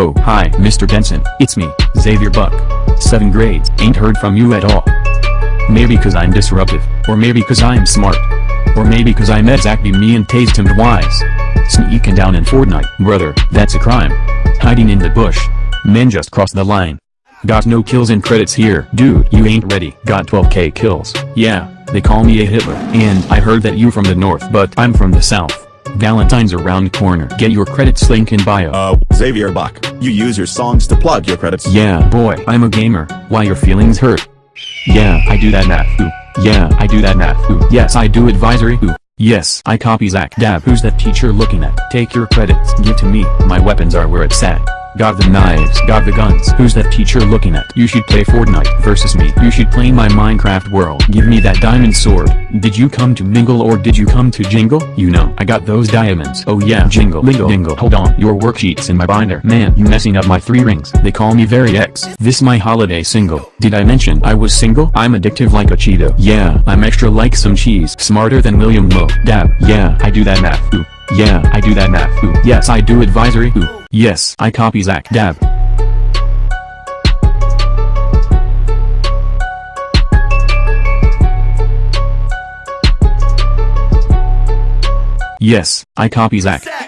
Oh, hi, Mr. Denson. It's me, Xavier Buck. Seven grades. Ain't heard from you at all. Maybe cause I'm disruptive, or maybe cause I'm smart. Or maybe cause I'm exactly me and tased him wise. Sneaking down in Fortnite, brother, that's a crime. Hiding in the bush. Men just crossed the line. Got no kills and credits here. Dude, you ain't ready. Got 12k kills. Yeah, they call me a Hitler. And I heard that you from the north but I'm from the south. Valentine's around corner. Get your credits link in bio. Uh, Xavier Buck, you use your songs to plug your credits. Yeah, boy, I'm a gamer. Why your feelings hurt? Yeah, I do that math. Ooh. Yeah, I do that math. Ooh. Yes, I do advisory. Ooh. Yes, I copy Zach Dab. Who's that teacher looking at? Take your credits. Give to me. My weapons are where it's at. Got the knives, got the guns. Who's that teacher looking at? You should play Fortnite versus me. You should play my Minecraft world. Give me that diamond sword. Did you come to mingle or did you come to jingle? You know, I got those diamonds. Oh yeah, jingle, lingo, jingle. Hold on, your worksheets in my binder. Man, you messing up my three rings. They call me very X. This my holiday single. Did I mention I was single? I'm addictive like a Cheeto. Yeah, I'm extra like some cheese. Smarter than William Mo. Dab. Yeah, I do that math. Ooh. Yeah, I do that math. Ooh. Yes, I do advisory. Ooh. Yes, I copy Zach Dab. Yes, I copy Zach.